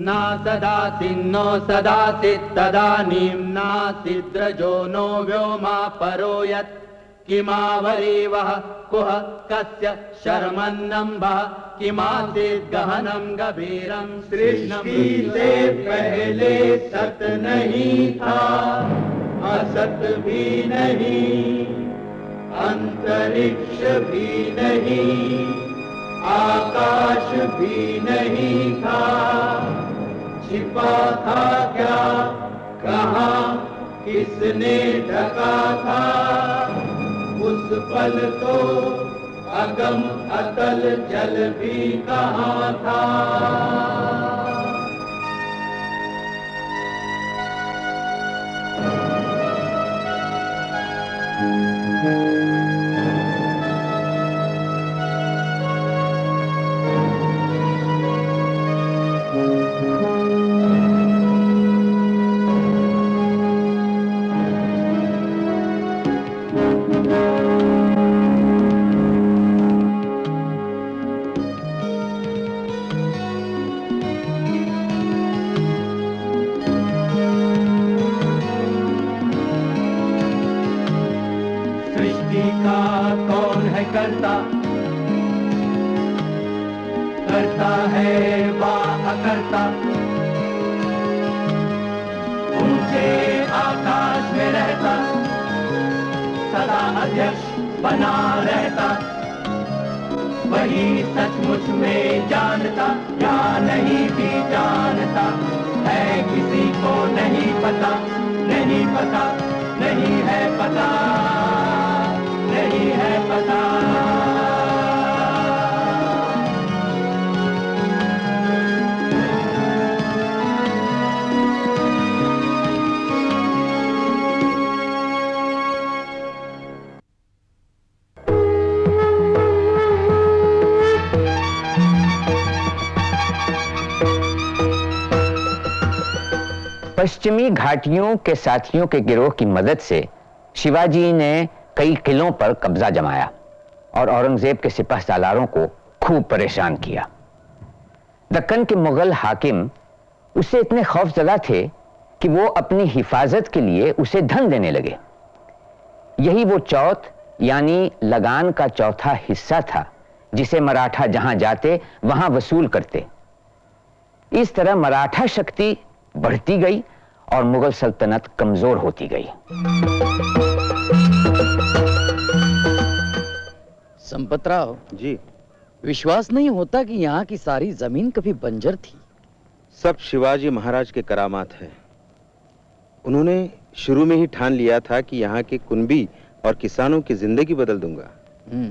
न सदासिन्नो सदासित् तदानीं नासिद्रजो नो व्योमा परो यत् किमावरीवः कुह कस्य शर्मन्नम्बः, किमासीत् गहनं गभीरं सृष्टि से पहले सत नहीं था। असत भी नहीं, अंतरिक्ष भी नहीं, आकाश भी नहीं था। छिपा था क्या? कहा, किसने ढका था? उस पल तो अगम अतल जल भी कहा था? सृष्टि है वा अकर्ता ऊँचे आकाश में रहता। सदा अध्यक्ष बना रहता। वही सचमुच में जानता, या नहीं भी जानता। है किसी को नहीं पता नहीं पता, नहीं है पता, नहीं है पता। पश्चिमी घाटियों के साथियों के गिरोह की मदद से शिवाजी ने कई किलों पर कब्जा जमाया और औरंगज़ेब के सिपह सालारों को खूब परेशान किया। दक्कन के मुगल हाकिम उससे इतने खौफजदा थे कि वो अपनी हिफाजत के लिए उसे धन देने लगे। यही वो चौथ, यानी लगान का चौथा हिस्सा था, जिसे मराठा जहाँ जाते, वहाँ वसूल करते। इस तरह मराठा शक्ति बढ़ती गई और मुगल सल्तनत कमज़ोर होती गई। संपतराव जी। विश्वास नहीं होता कि यहाँ की सारी ज़मीन कभी बंजर थी। सब शिवाजी महाराज के करामात है। उन्होंने शुरू में ही ठान लिया था कि यहाँ के कुंबी और किसानों की ज़िंदगी बदल दूँगा। हम्म,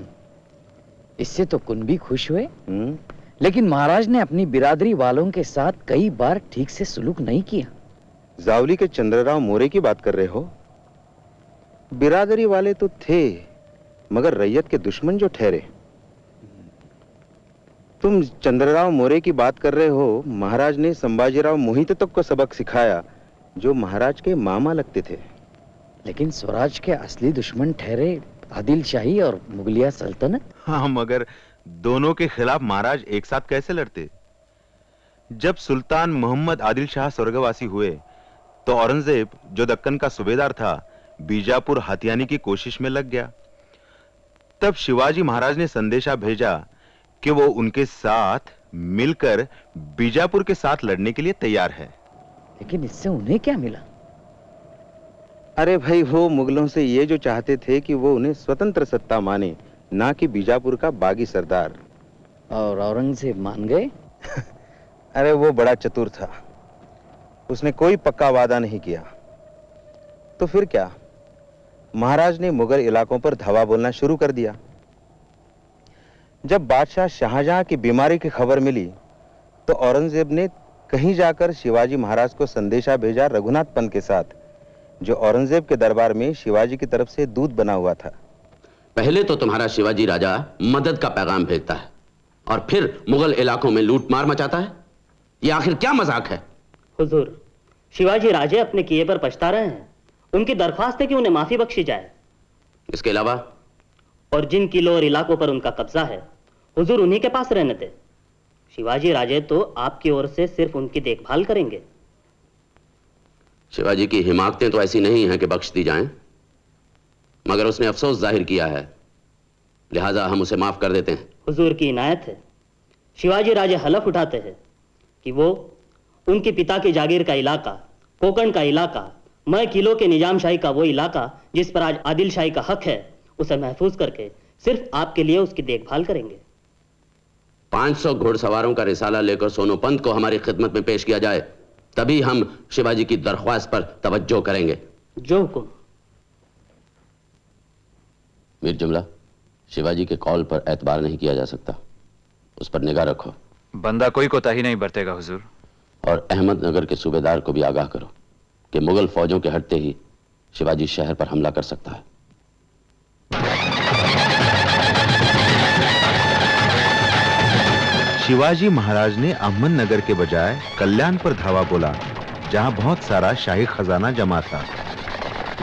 इससे तो कुंबी खुश हुए। हम्म, लेकिन महाराज ने अपनी बिरादरी वालों के साथ कई बार ठीक से सुलूक नहीं किया। जावली के चंद्रराव मोरे की बात कर रहे हो? बिरादरी वाले तो थे मगर रैयत के दुश्मन जो ठहरे। तुम चंद्रराव मोरे की बात कर रहे हो महाराज ने संभाजीराव मोहित तक को सबक सिखाया जो महाराज के मामा लगते थे। लेकिन स्वराज के असली दुश्मन ठहरे आदिल शाही और मुगलिया सल्तनत? हाँ मगर दोनों के खिलाफ महाराज एक साथ कैसे लड़ते? जब सुल्तान मोहम्मद आदिल शाह स्वर्गवासी हुए तो औरंगज़ेब जो दक्कन का सूबेदार था बीजापुर हथियाने की कोशिश में लग गया। तब शिवाजी महाराज ने संदेशा भेजा कि वो उनके साथ मिलकर बीजापुर के साथ लड़ने के लिए तैयार है। लेकिन इससे उन्हें क्या मिला? अरे भाई वो मुगलों से ये जो चाहते थे कि वो उन्हें स्वतंत्र सत्ता माने ना कि बीजापुर का बागी सरदार। और औरंगज़ेब मान गए? अरे वो बड़ा चतुर था। उसने कोई पक्का वादा नहीं किया। तो फिर क्या? महाराज ने मुगल इलाकों पर धावा बोलना शुरू कर दिया। जब बादशाह शाहजहां की बीमारी की खबर मिली तो औरंगज़ेब ने कहीं जाकर शिवाजी महाराज को संदेशा भेजा रघुनाथ पंत के साथ जो औरंगज़ेब के दरबार में शिवाजी की तरफ़ से दूध बना हुआ था। पहले तो तुम्हारा शिवाजी राजा मदद का पैगाम भेजता है और फिर मुगल इलाकों में लूट मार मचाता है। ये आखिर क्या मज़ाक है? हुजूर शिवाजी राजे अपने किए पर पछता रहे हैं। उनकी दरख्वास्त है कि उन्हें माफ़ी बख्शी जाए। इसके अलावा? और जिन किलो और इलाकों पर उनका कब्जा है हुजूर उन्हीं के पास रहने दे। शिवाजी राजे तो आपकी ओर से सिर्फ़ उनकी देखभाल करेंगे। शिवाजी की हिमाकतें तो ऐसी नहीं हैं कि बख्श दी जाएँ। मगर उसने अफसोस ज़ाहिर किया है। लिहाजा हम उसे माफ़ कर देते हैं। हुजूर की इनायत है। शिवाजी राजे हलफ उठाते हैं कि वो उनके पिता की जागीर का इलाका कोकण का इलाका मैं किलो के निज़ाम शाही का वो इलाका जिस पर आज आदिल शाही का हक है उसे महफूज करके सिर्फ़ आपके लिए उसकी देखभाल करेंगे। 500 घुड़सवारों का रिसाला लेकर सोनू पंत को हमारी खिदमत में पेश किया जाए तभी हम शिवाजी की दरख्वास्त पर तवज्जो करेंगे। जो हुक्म। मीर जुमला शिवाजी के कॉल पर एतबार नहीं किया जा सकता। उस पर निगाह रखो। बंदा कोई कोताही नहीं बरतेगा हुजूर। और अहमदनगर के सूबेदार को भी आगाह करो कि मुगल फौजों के हटते ही शिवाजी शहर पर हमला कर सकता है। शिवाजी महाराज ने अहमदनगर के बजाय कल्याण पर धावा बोला जहाँ बहुत सारा शाही खजाना जमा था।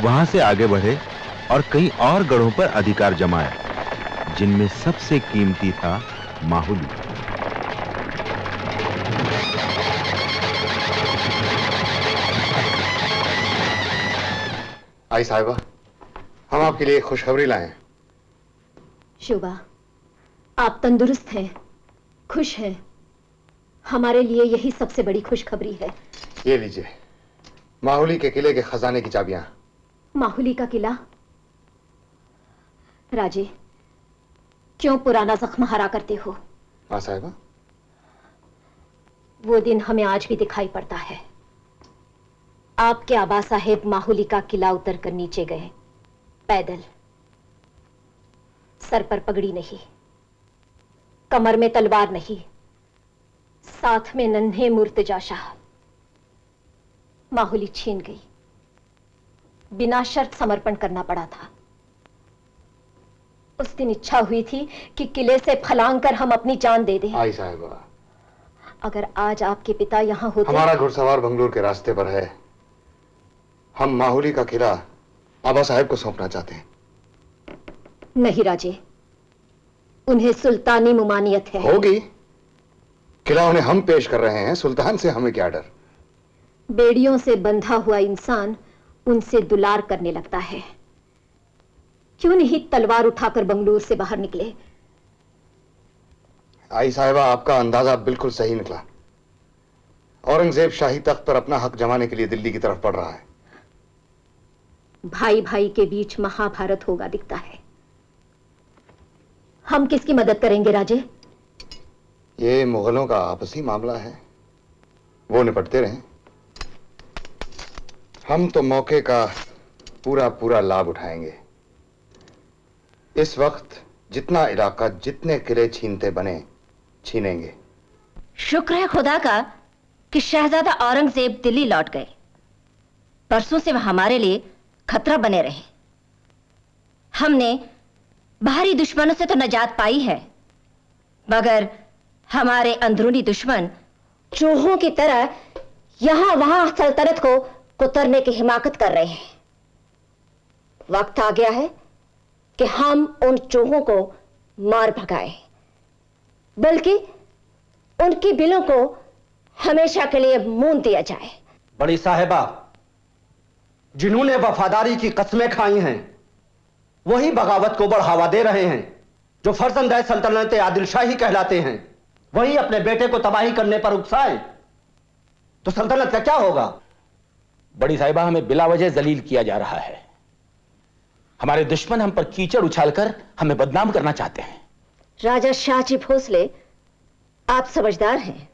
वहाँ से आगे बढ़े और कई और गढ़ों पर अधिकार जमाया जिनमें सबसे कीमती था माहुली। आई साहिबा हम आपके लिए खुशखबरी लाए। हैं शुभा आप तंदुरुस्त हैं खुश हैं। हमारे लिए यही सबसे बड़ी खुशखबरी है। ये लीजिए माहुली के किले के खजाने की चाबियाँ। माहुली का किला? राजे क्यों पुराना जख्म हरा करते हो? हाँ साहिबा। वो दिन हमें आज भी दिखाई पड़ता है। आपके आबा साहेब माहुली का किला उतर कर नीचे गए। पैदल। सर पर पगड़ी नहीं। कमर में तलवार नहीं। साथ में नन्हे मुर्तजा शाह। माहुली छीन गई। बिना शर्त समर्पण करना पड़ा था। उस दिन इच्छा हुई थी कि किले से फलांग कर हम अपनी जान दे दें। आई साहिबा। अगर आज आपके पिता यहाँ होते हमारा घुड़सवार बंगलुरु के रास्ते पर है। हम माहुली का किला आबा साहेब को सौंपना चाहते हैं। नहीं राजे उन्हें सुल्तानी मुमानियत है। होगी। किला उन्हें हम पेश कर रहे हैं सुल्तान से हमें क्या डर? बेड़ियों से बंधा हुआ इंसान उनसे दुलार करने लगता है। क्यों नहीं तलवार उठाकर बंगलूर से बाहर निकले? आई साहिबा आपका अंदाज़ा बिल्कुल सही निकला। औरंगज़ेब शाही तख्त पर अपना हक जमाने के लिए दिल्ली की तरफ़ पड़ रहा है। भाई भाई के बीच महाभारत होगा दिखता है। हम किसकी मदद करेंगे राजे? ये मुगलों का आपसी मामला है। वो निपटते रहें। हम तो मौके का पूरा पूरा लाभ उठाएँगे। इस वक्त जितना इलाका, जितने किले छीनते बने, छीनेंगे। शुक्र है खुदा का कि शहजादा औरंगज़ेब दिल्ली लौट गए। परसों से वह हमारे लिए खतरा बने रहे। हमने बाहरी दुश्मनों से तो नजात पाई है, मगर हमारे अंदरूनी दुश्मन चूहों की तरह यहाँ वहाँ सल्तनत को कुतरने की हिमाकत कर रहे हैं। वक्त आ गया है कि हम उन चूहों को मार भगाए बल्कि उनकी बिलों को हमेशा के लिए मूंद दिया जाए। बड़ी साहेबा जिन्होंने वफादारी की कस्में खाई हैं वही बगावत को बढ़ावा दे रहे हैं जो फर्जंद सल्तनत आदिल शाही कहलाते हैं। वही अपने बेटे को तबाही करने पर उकसाए तो सल्तनत का क्या होगा? बड़ी साहिबा हमें बिला वजह जलील किया जा रहा है। हमारे दुश्मन हम पर कीचड़ उछालकर हमें बदनाम करना चाहते हैं। राजा शाहजी भोसले, आप समझदार हैं।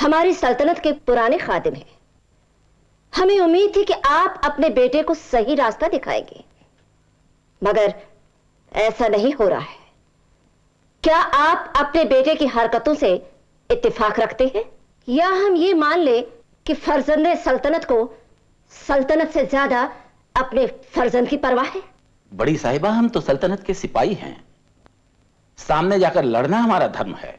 हमारी सल्तनत के पुराने खादिम हैं। हमें उम्मीद थी कि आप अपने बेटे को सही रास्ता दिखाएँगे। मगर ऐसा नहीं हो रहा है। क्या आप अपने बेटे की हरकतों से इत्तेफाक रखते हैं? या हम ये मान ले कि फर्जंद सल्तनत को सल्तनत से ज़्यादा अपने फर्जंद की परवाह है? बड़ी साहिबा हम तो सल्तनत के सिपाही हैं। सामने जाकर लड़ना हमारा धर्म है।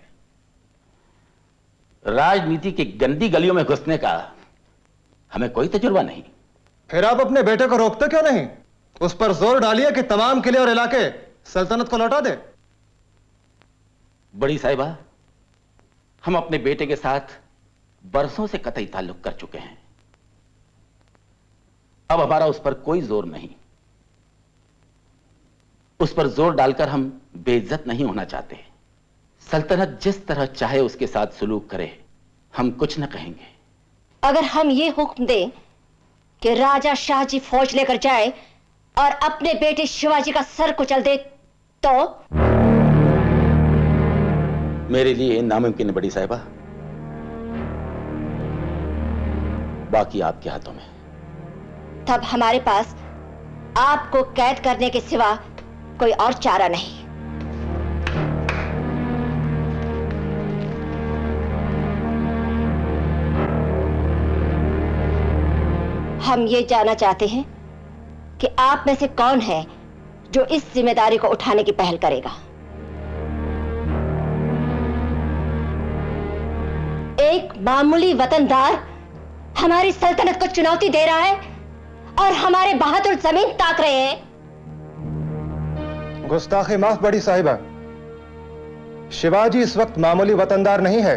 राजनीति की गंदी गलियों में घुसने का हमें कोई तजुर्बा नहीं। फिर आप अपने बेटे को रोकते क्यों नहीं? उस पर ज़ोर डालिए कि तमाम किले और इलाके सल्तनत को लौटा दे। बड़ी साहिबा हम अपने बेटे के साथ बरसों से कतई ताल्लुक कर चुके हैं। अब हमारा उस पर कोई ज़ोर नहीं। उस पर ज़ोर डालकर हम बेइज्जत नहीं होना चाहते। सल्तनत जिस तरह चाहे उसके साथ सुलूक करे हम कुछ न कहेंगे। अगर हम ये हुक्म दें कि राजा शाहजी फौज लेकर जाए और अपने बेटे शिवाजी का सर कुचल दे तो? मेरे लिए नामुमकिन है बड़ी साहिबा। बाकी आपके हाथों में। तब हमारे पास आपको कैद करने के सिवा कोई और चारा नहीं। हम ये जानना चाहते हैं कि आप में से कौन है जो इस ज़िम्मेदारी को उठाने की पहल करेगा। एक मामूली वतनदार हमारी सल्तनत को चुनौती दे रहा है और हमारे बहादुर ज़मीन ताक रहे हैं। गुस्ताखी माफ़ बड़ी साहिबा शिवाजी इस वक्त मामूली वतनदार नहीं है।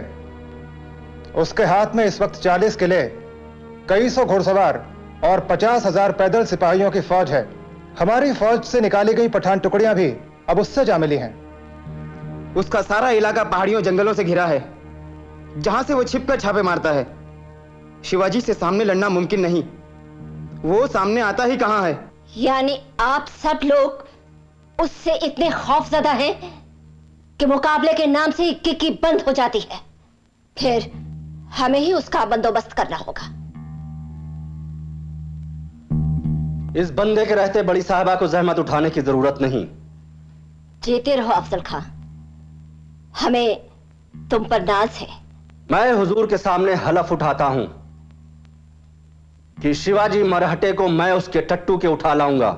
उसके हाथ में इस वक्त चालीस किले कई सौ घुड़सवार और पचास हज़ार पैदल सिपाहियों की फौज है। हमारी फौज से निकाली गई पठान टुकड़ियाँ भी अब उससे जा मिली हैं। उसका सारा इलाका पहाड़ियों जंगलों से घिरा है। जहाँ से वो छिपकर छापे मारता है। शिवाजी से सामने लड़ना मुमकिन नहीं। वो सामने आता ही कहाँ है? यानी आप सब लोग उससे इतने खौफजदा हैं कि मुकाबले के नाम से किकी बंद हो जाती है। फिर हमें ही उसका बंदोबस्त करना होगा। इस बंदे के रहते बड़ी साहबा को जहमत उठाने की ज़रूरत नहीं। जीते रहो अफजल खां हमें तुम पर नाज है। मैं हुजूर के सामने हलफ उठाता हूँ कि शिवाजी मरहटे को मैं उसके टट्टू के उठा लाऊँगा।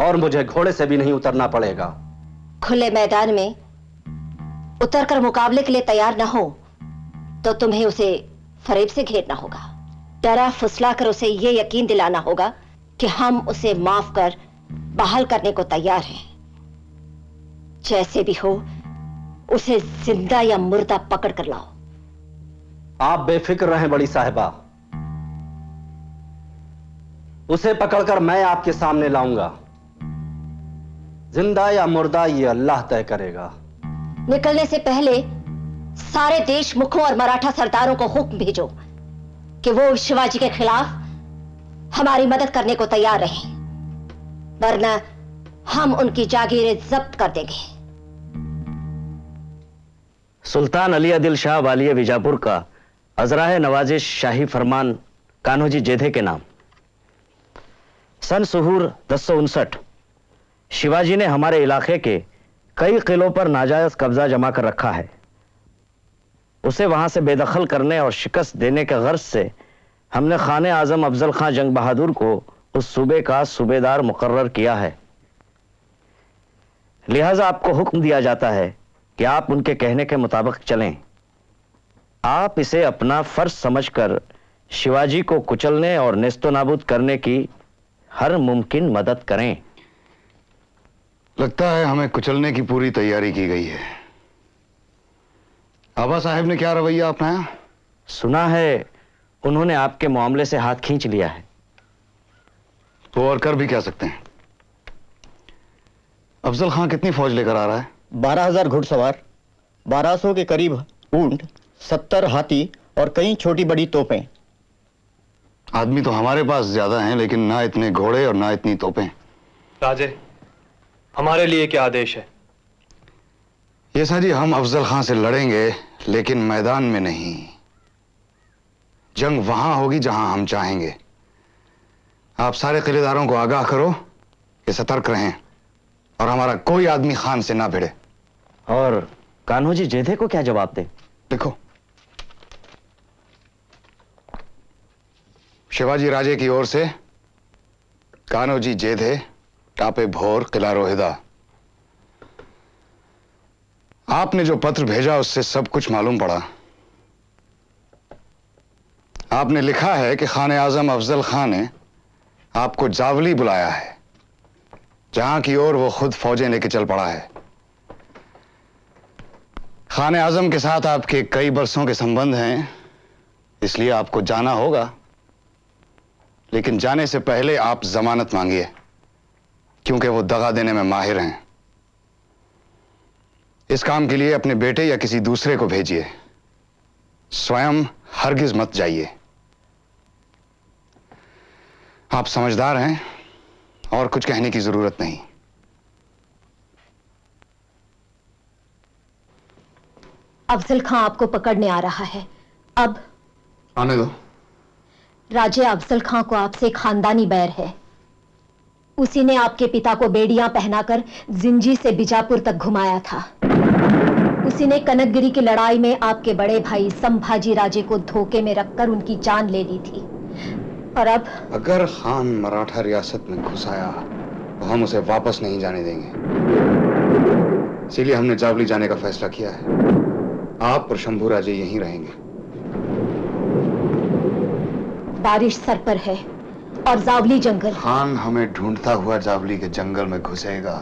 और मुझे घोड़े से भी नहीं उतरना पड़ेगा। खुले मैदान में उतरकर मुकाबले के लिए तैयार ना हो तो तुम्हें उसे फरेब से घेरना होगा। डरा फुसलाकर उसे यह यकीन दिलाना होगा कि हम उसे माफ़ कर बहाल करने को तैयार हैं। जैसे भी हो उसे ज़िंदा या मुर्दा पकड़ कर लाओ। आप बेफिक्र रहें बड़ी साहिबा। उसे पकड़कर मैं आपके सामने लाऊँगा। ज़िंदा या मुर्दा ये अल्लाह तय करेगा। निकलने से पहले सारे देश मुखों और मराठा सरदारों को हुक्म भेजो कि वो शिवाजी के खिलाफ हमारी मदद करने को तैयार रहे वरना हम उनकी जागीरें जब्त कर देंगे। सुल्तान अली अदिल शाह वालिय विजापुर का अजराह नवाजिश शाही फरमान कान्होजी जेधे के नाम। सन सुहूर दस शिवाजी ने हमारे इलाके के कई किलों पर नाजायज कब्जा जमा कर रखा है। उसे वहाँ से बेदखल करने और शिकस्त देने के गर्ज से हमने खान आज़म अफजल खां जंग बहादुर को उस सूबे का सूबेदार मुकर्र किया है। लिहाजा आपको हुक्म दिया जाता है कि आप उनके कहने के मुताबिक चलें। आप इसे अपना फ़र्ज़ समझकर शिवाजी को कुचलने और नेस्तो नाबूद करने की हर मुमकिन मदद करें। लगता है हमें कुचलने की पूरी तैयारी की गई है। आबा साहब ने क्या रवैया अपनाया? सुना है उन्होंने आपके मामले से हाथ खींच लिया है। तो और कर भी क्या सकते हैं? अफजल खान कितनी फौज लेकर आ रहा है? बारह हज़ार घुड़सवार बारह सौ के करीब ऊँट सत्तर हाथी और कई छोटी बड़ी तोपें। आदमी तो हमारे पास ज़्यादा हैं लेकिन ना इतने घोड़े और ना इतनी तोपें। राजे हमारे लिए क्या आदेश है? ये सर जी हम अफजल खान से लड़ेंगे लेकिन मैदान में नहीं। जंग वहाँ होगी जहाँ हम चाहेंगे। आप सारे किलेदारों को आगाह करो कि सतर्क रहें और हमारा कोई आदमी खान से ना भिड़े। और कान्हो जी जेधे को क्या जवाब दे? देखो शिवाजी राजे की ओर से कान्हो जी जेधे टापे भोर किला रोहिदा। आपने जो पत्र भेजा, उससे सब कुछ मालूम पड़ा। आपने लिखा है कि खान आज़म अफजल खान ने आपको जावली बुलाया है, जहाँ की ओर वो खुद फौजें लेके चल पड़ा है। खान आज़म के साथ आपके कई बरसों के संबंध हैं, इसलिए आपको जाना होगा। लेकिन जाने से पहले आप जमानत मांगिए। क्योंकि वो दगा देने में माहिर हैं। इस काम के लिए अपने बेटे या किसी दूसरे को भेजिए। स्वयं हरगिज मत जाइए। आप समझदार हैं और कुछ कहने की ज़रूरत नहीं। अफजल खां आपको पकड़ने आ रहा है। अब आने दो। राजे अफजल खां को आपसे खानदानी बैर है। उसी ने आपके पिता को बेड़ियाँ पहनाकर जिंजी से बीजापुर तक घुमाया था। उसी ने कनकगिरी की लड़ाई में आपके बड़े भाई संभाजी राजे को धोखे में रखकर उनकी जान ले ली थी। और अब अगर खान मराठा रियासत में घुस आया तो हम उसे वापस नहीं जाने देंगे। इसीलिए हमने जावली जाने का फैसला किया है। आप और शंभू राजे यहीं रहेंगे। बारिश सर पर है। और जावली जंगल। खान हमें ढूंढता हुआ जावली के जंगल में घुसेगा।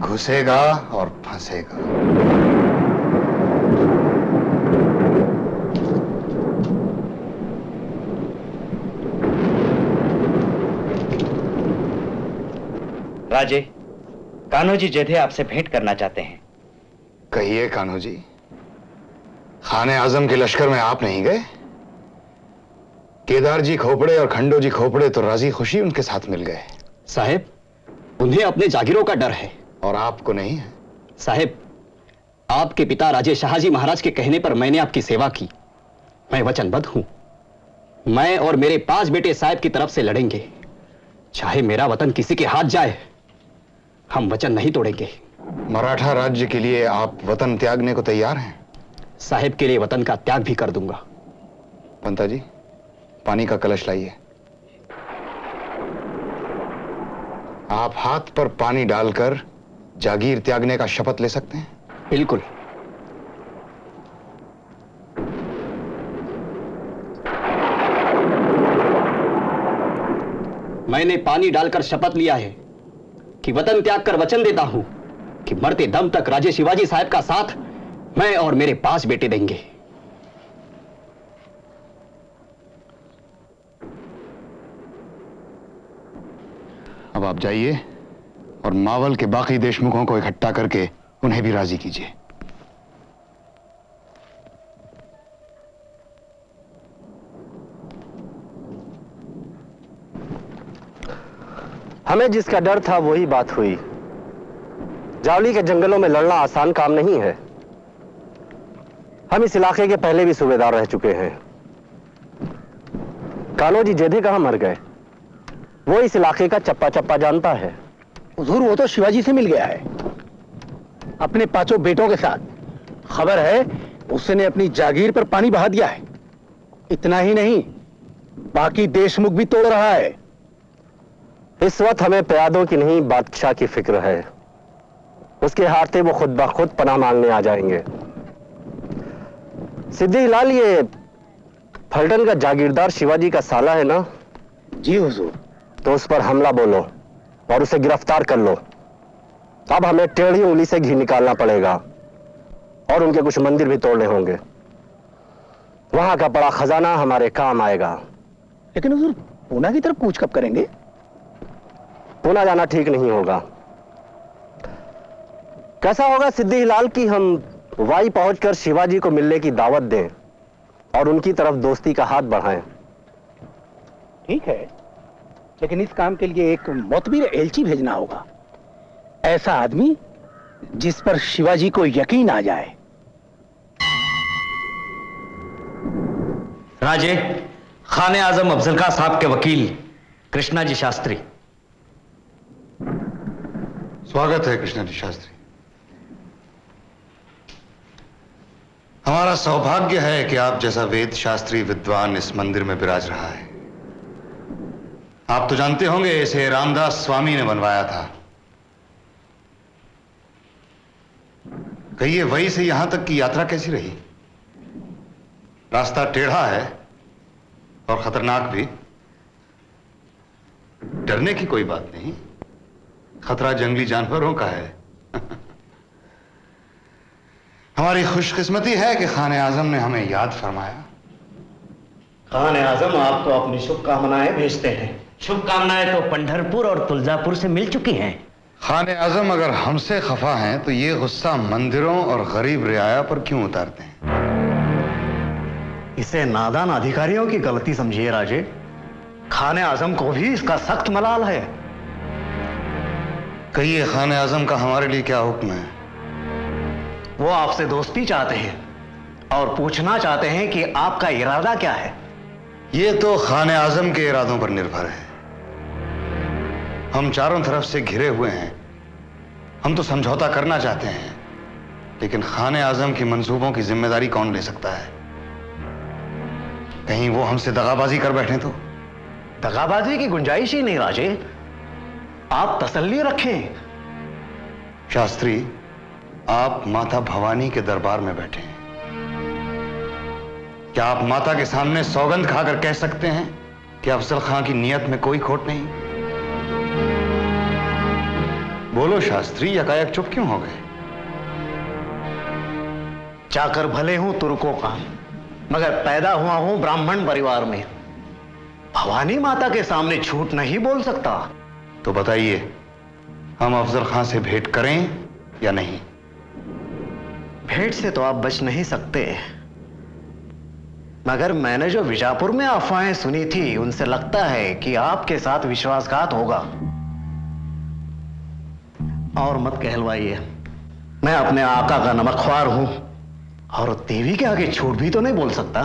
घुसेगा और फंसेगा। राजे कान्हो जी जेधे आपसे भेंट करना चाहते हैं। कहिए कान्हो जी खाने आज़म के लश्कर में आप नहीं गए? केदार जी खोपड़े और खंडो जी खोपड़े तो राज़ी खुशी उनके साथ मिल गए। साहेब उन्हें अपने जागीरों का डर है। और आपको नहीं है। साहेब आपके पिता राजे शाहजी महाराज के कहने पर मैंने आपकी सेवा की। मैं वचनबद्ध हूँ। मैं और मेरे पाँच बेटे साहेब की तरफ़ से लड़ेंगे। चाहे मेरा वतन किसी के हाथ जाए हम वचन नहीं तोड़ेंगे। मराठा राज्य के लिए आप वतन त्यागने को तैयार हैं? साहेब के लिए वतन का त्याग भी कर दूँगा। पंता जी पानी का कलश लाइए। आप हाथ पर पानी डालकर जागीर त्यागने का शपथ ले सकते हैं? बिल्कुल। मैंने पानी डालकर शपथ लिया है कि वतन त्याग कर वचन देता हूँ कि मरते दम तक राजे शिवाजी साहब का साथ मैं और मेरे पाँच बेटे देंगे। अब आप जाइए और मावल के बाकी देशमुखों को इकट्ठा करके उन्हें भी राज़ी कीजिए। हमें जिसका डर था वही बात हुई। जावली के जंगलों में लड़ना आसान काम नहीं है। हम इस इलाके के पहले भी सूबेदार रह चुके हैं। कानोजी जेधे कहाँ मर गए? वो इस इलाके का चप्पा चप्पा जानता है। हुजूर वो तो शिवाजी से मिल गया है। अपने पाँचों बेटों के साथ। खबर है उसने अपनी जागीर पर पानी बहा दिया है। इतना ही नहीं बाकी देशमुख भी तोड़ रहा है। इस वक्त हमें प्यादों की नहीं बादशाह की फ़िक्र है। उसके हाथे वो खुद ब खुद पनाह मांगने आ जाएँगे। सिद्धि लाल ये फलटन का जागीरदार शिवाजी का साला है ना? जी हुजूर। तो उस पर हमला बोलो और उसे गिरफ़्तार कर लो। अब हमें टेढ़ी उंगली से घी निकालना पड़ेगा और उनके कुछ मंदिर भी तोड़ने होंगे। वहाँ का बड़ा खजाना हमारे काम आएगा। लेकिन हुजूर पूना की तरफ़ कूच कब करेंगे? पुना जाना ठीक नहीं होगा। कैसा होगा सिद्धि हिलाल की हम वाई पहुंचकर शिवाजी को मिलने की दावत दें और उनकी तरफ़ दोस्ती का हाथ बढ़ाएँ? ठीक है। लेकिन इस काम के लिए एक मोतबीर एलची भेजना होगा। ऐसा आदमी जिस पर शिवाजी को यकीन आ जाए। राजे खाने आज़म अफजल खां साहब के वकील कृष्णा जी शास्त्री। स्वागत है कृष्णा जी शास्त्री। हमारा सौभाग्य है कि आप जैसा वेद शास्त्री विद्वान इस मंदिर में विराज रहा है। आप तो जानते होंगे, इसे रामदास स्वामी ने बनवाया था। कहिए, वही से यहाँ तक की यात्रा कैसी रही? रास्ता टेढ़ा है और खतरनाक भी। डरने की कोई बात नहीं। खतरा जंगली जानवरों का है। हमारी खुशकिस्मती है कि खान आज़म ने हमें याद फरमाया। खान आज़म आपको अपनी शुभकामनाएँ भेजते हैं। शुभकामनाएँ तो पंढरपुर और तुलजापुर से मिल चुकी हैं। खान आज़म अगर हमसे खफा हैं तो ये गुस्सा मंदिरों और गरीब रियाया पर क्यों उतारते हैं? इसे नादान अधिकारियों की गलती समझिए राजे। खान आज़म को भी इसका सख्त मलाल है। कहिए खान आज़म का हमारे लिए क्या हुक्म है? वो आपसे दोस्ती चाहते हैं और पूछना चाहते हैं कि आपका इरादा क्या है। ये तो खान आज़म के इरादों पर निर्भर है। हम चारों तरफ़ से घिरे हुए हैं। हम तो समझौता करना चाहते हैं लेकिन खान आज़म की मंसूबों की ज़िम्मेदारी कौन ले सकता है? कहीं वो हमसे दगाबाजी कर बैठे तो? दगाबाजी की गुंजाइश ही नहीं राजे। आप तसल्ली रखें। शास्त्री आप माता भवानी के दरबार में बैठे हैं। क्या आप माता के सामने सौगंध खाकर कह सकते हैं कि अफजल खां की नीयत में कोई खोट नहीं? बोलो शास्त्री यकायक चुप क्यों हो गए? चाकर भले हूँ तुर्कों का मगर पैदा हुआ हूँ ब्राह्मण परिवार में। भवानी माता के सामने झूठ नहीं बोल सकता। तो बताइए हम अफजल खां से भेंट करें या नहीं? भेंट से तो आप बच नहीं सकते। मगर मैंने जो विजापुर में अफवाहें सुनी थी उनसे लगता है कि आपके साथ विश्वासघात होगा। और मत कहलवाइए। मैं अपने आका का नमकख्वार हूँ। और देवी के आगे छूट भी तो नहीं बोल सकता।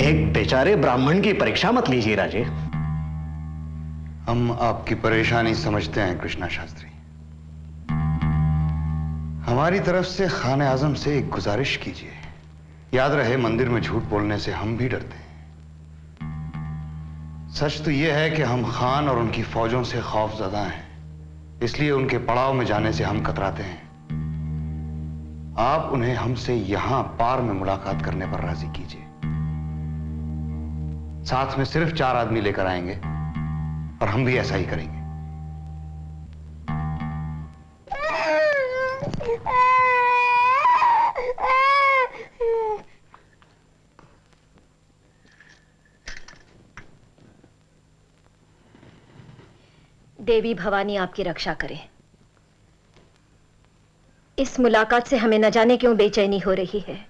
एक बेचारे ब्राह्मण की परीक्षा मत लीजिए, राजे। हम आपकी परेशानी समझते हैं, कृष्णा शास्त्री। हमारी तरफ़ से खान आज़म से एक गुजारिश कीजिए। याद रहे, मंदिर में झूठ बोलने से हम भी डरते हैं। सच तो यह है कि हम खान और उनकी फौजों से खौफजदा हैं। इसलिए उनके पड़ाव में जाने से हम कतराते हैं। आप उन्हें हमसे यहाँ पार में मुलाकात करने पर राज़ी कीजिए। साथ में सिर्फ़ चार आदमी लेकर आएँगे और हम भी ऐसा ही करेंगे। देवी भवानी आपकी रक्षा करे। इस मुलाकात से हमें न जाने क्यों बेचैनी हो रही है।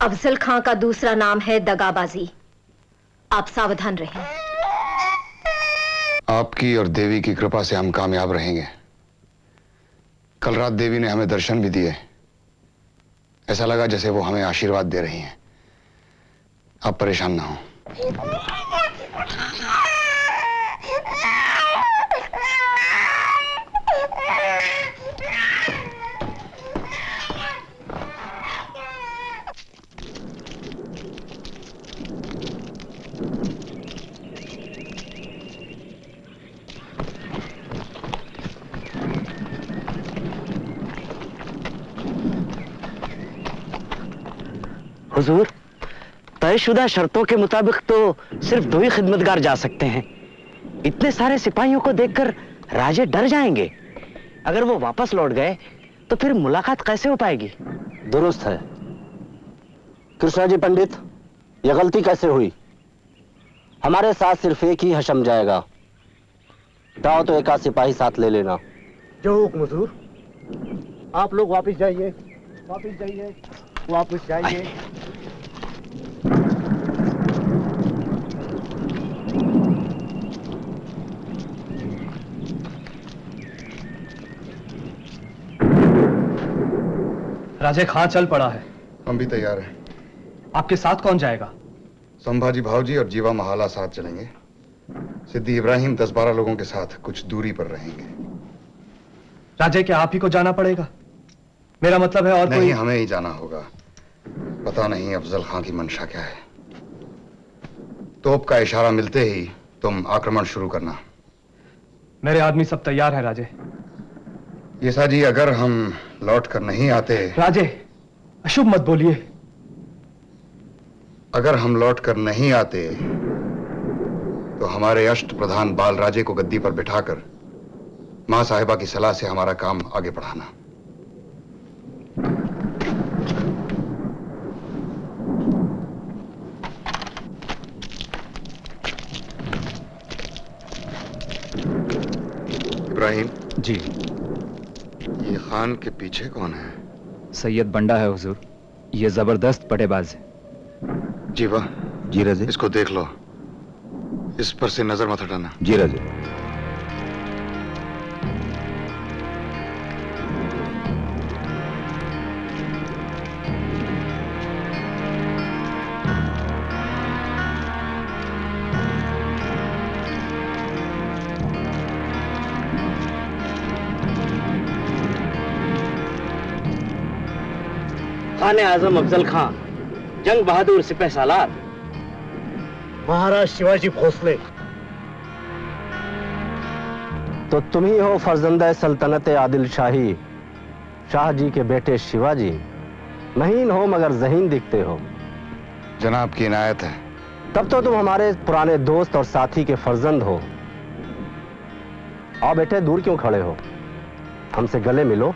अफजल खां का दूसरा नाम है दगाबाजी। आप सावधान रहें। आपकी और देवी की कृपा से हम कामयाब रहेंगे। कल रात देवी ने हमें दर्शन भी दिए। ऐसा लगा जैसे वो हमें आशीर्वाद दे रही हैं। आप परेशान ना हो। हुजूर तयशुदा शर्तों के मुताबिक तो सिर्फ़ दो ही खिदमतगार जा सकते हैं। इतने सारे सिपाहियों को देखकर राजे डर जाएँगे। अगर वो वापस लौट गए तो फिर मुलाकात कैसे हो पाएगी? दुरुस्त है। कृष्णा जी पंडित यह गलती कैसे हुई? हमारे साथ सिर्फ़ एक ही हशम जाएगा। जाओ तो एक आध सिपाही साथ ले लेना। जो हुक्म हुजूर। आप लोग वापस जाइए। वापस जाइए। वापस जाइए। राजे खां चल पड़ा है। हम भी तैयार हैं। आपके साथ कौन जाएगा? संभाजी भावजी और जीवा महाला साथ चलेंगे। सिद्धि इब्राहिम दस बारह लोगों के साथ कुछ दूरी पर रहेंगे। राजे क्या आप ही को जाना पड़ेगा? मेरा मतलब है और नहीं कोई हमें ही जाना होगा। पता नहीं अफजल खां की मंशा क्या है। तोप का इशारा मिलते ही तुम आक्रमण शुरू करना। मेरे आदमी सब तैयार हैं राजे। येसा जी अगर हम लौट कर नहीं आते। राजे अशुभ मत बोलिए। अगर हम लौट कर नहीं आते तो हमारे अष्ट प्रधान बाल राजे को गद्दी पर बिठाकर माँ साहिबा की सलाह से हमारा काम आगे बढ़ाना। इब्राहिम। जी। ये खान के पीछे कौन है? सैयद बंडा है हुजूर। ये ज़बरदस्त पटेबाज है। जी वाह। जी रजे। इसको देख लो। इस पर से नज़र मत हटाना। जी रजे। खान आज़म अफजल खान जंग बहादुर सिपह सालार महाराज शिवाजी भोसले। तो तुम ही हो फर्जंद सल्तनत आदिल शाही शाह जी के बेटे शिवाजी। महीन हो मगर जहीन दिखते हो। जनाब की इनायत है। तब तो तुम हमारे पुराने दोस्त और साथी के फर्जंद हो। आओ बेटे दूर क्यों खड़े हो? हमसे गले मिलो।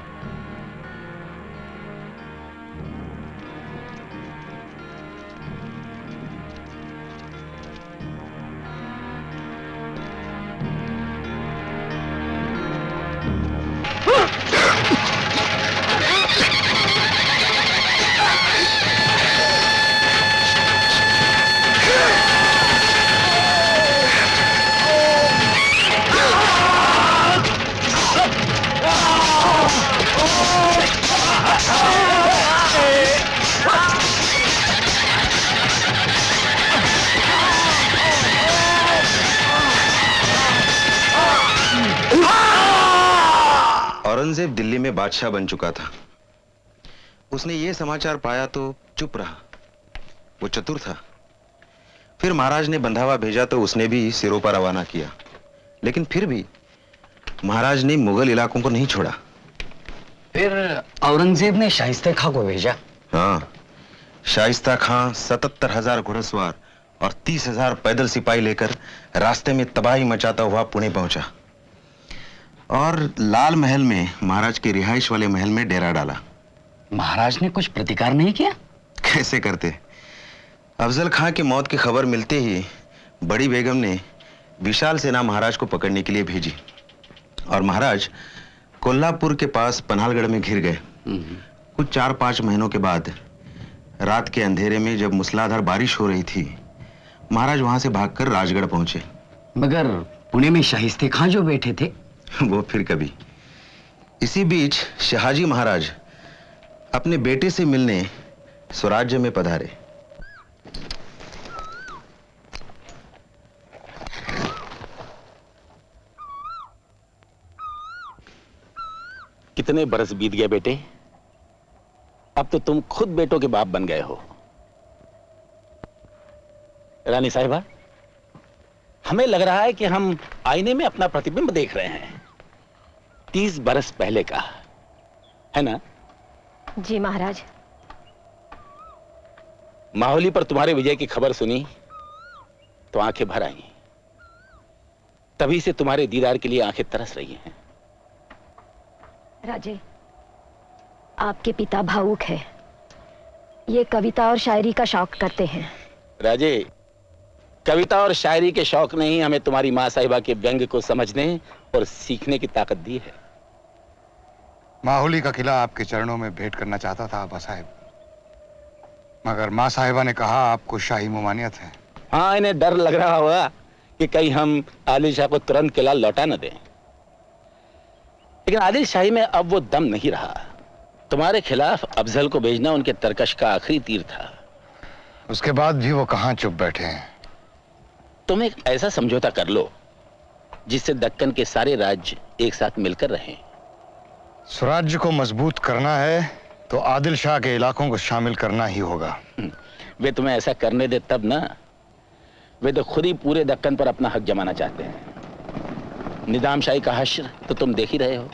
बादशाह बन चुका था। उसने ये समाचार पाया तो चुप रहा। वो चतुर था। फिर महाराज ने बंधावा भेजा तो उसने भी सिरों पर रवाना किया। लेकिन फिर भी महाराज ने मुगल इलाकों को नहीं छोड़ा। फिर औरंगज़ेब ने शाइस्ते खां को भेजा। हाँ शाइस्ता खां सतहत्तर हज़ार घुड़सवार और तीस हज़ार पैदल सिपाही लेकर रास्ते में तबाही मचाता हुआ पुणे पहुँचा। और लाल महल में महाराज के रिहाइश वाले महल में डेरा डाला। महाराज ने कुछ प्रतिकार नहीं किया? कैसे करते? अफजल खां की मौत की खबर मिलते ही बड़ी बेगम ने विशाल सेना महाराज को पकड़ने के लिए भेजी। और महाराज कोल्हापुर के पास पन्हालगढ़ में घिर गए। कुछ चार पाँच महीनों के बाद रात के अंधेरे में जब मूसलाधार बारिश हो रही थी महाराज वहाँ से भागकर राजगढ़ पहुँचे। मगर पुणे में शाहिस्ते खां जो बैठे थे वो फिर कभी। इसी बीच शाहजी महाराज अपने बेटे से मिलने स्वराज्य में पधारे। कितने बरस बीत गए बेटे? अब तो तुम खुद बेटों के बाप बन गए हो। रानी साहिबा, हमें लग रहा है कि हम आईने में अपना प्रतिबिंब देख रहे हैं। तीस बरस पहले का है ना? जी महाराज। माहौली पर तुम्हारे विजय की खबर सुनी तो आँखें भर आई। तभी से तुम्हारे दीदार के लिए आँखें तरस रही हैं। राजे आपके पिता भावुक है। ये कविता और शायरी का शौक करते हैं। राजे कविता और शायरी के शौक ने ही हमें तुम्हारी माँ साहिबा के व्यंग को समझने और सीखने की ताकत दी है। माहौली का किला आपके चरणों में भेंट करना चाहता था आबा साहब। मगर माँ साहिबा ने कहा आपको शाही ममानियत है। हाँ इन्हें डर लग रहा होगा कि कहीं हम आदिल शाह को तुरंत किला लौटा न दें। लेकिन आदिल शाही में अब वो दम नहीं रहा। तुम्हारे खिलाफ अफजल को भेजना उनके तरकश का आखिरी तीर था। उसके बाद भी वो कहाँ चुप बैठे हैं? तुम एक ऐसा समझौता कर लो जिससे दक्कन के सारे राज्य एक साथ मिलकर रहें। स्वराज्य को मज़बूत करना है तो आदिल शाह के इलाकों को शामिल करना ही होगा। वे तुम्हें ऐसा करने दे तब ना वे तो खुद ही पूरे दक्कन पर अपना हक जमाना चाहते हैं। निज़ाम शाही का हश्र तो तुम देख ही रहे हो।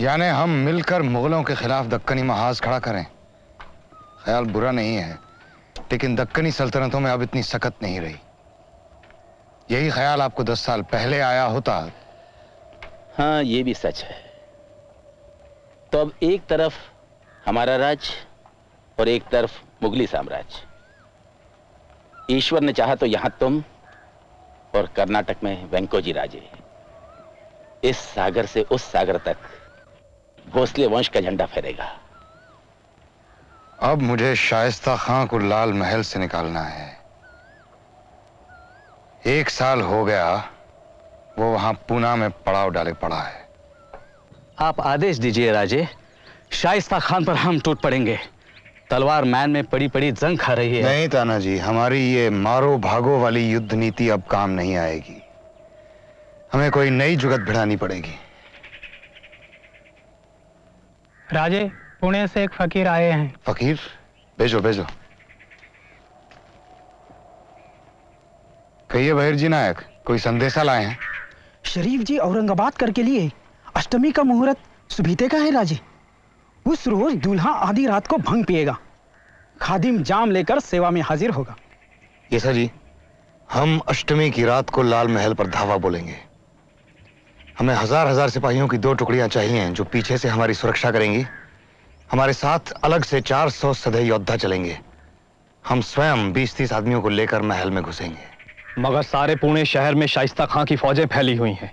यानी हम मिलकर मुगलों के खिलाफ दक्कनी महाज खड़ा करें। ख्याल बुरा नहीं है लेकिन दक्कनी सल्तनतों में अब इतनी सख्त नहीं रही। यही ख्याल आपको दस साल पहले आया होता हाँ ये भी सच है। तो अब एक तरफ़ हमारा राज और एक तरफ़ मुगली साम्राज्य। ईश्वर ने चाहा तो यहाँ तुम और कर्नाटक में वेंकोजी राजे। इस सागर से उस सागर तक भोसले वंश का झंडा फहरेगा। अब मुझे शाइस्ता खां को लाल महल से निकालना है। एक साल हो गया वो वहाँ पूना में पड़ाव डाले पड़ा है। आप आदेश दीजिए राजे शाइस्ता खान पर हम टूट पड़ेंगे। तलवार मैन में पड़ी पड़ी जंग खा रही है। नहीं ताना जी हमारी ये मारो भागो वाली युद्ध नीति अब काम नहीं आएगी। हमें कोई नई जुगत भिड़ानी पड़ेगी। राजे पुणे से एक फकीर आए हैं। फकीर? भेजो भेजो। कहिए बहिर जी नायक कोई संदेशा लाए हैं? शरीफ जी औरंगाबाद करके लिए। अष्टमी का मुहूर्त सुबीते का है, राजे। उस रोज दूल्हा आधी रात को भंग पिएगा। खादिम जाम लेकर सेवा में हाजिर होगा। ये जी, हम अष्टमी की रात को लाल महल पर धावा बोलेंगे। हमें हज़ार हज़ार सिपाहियों की दो टुकड़ियाँ चाहिए जो पीछे से हमारी सुरक्षा करेंगी। हमारे साथ अलग से 400 सधे योद्धा चलेंगे। हम स्वयं 20-30 आदमियों को लेकर महल में घुसेंगे। मगर सारे पुणे शहर में शाइस्ता खां की फौजें फैली हुई हैं।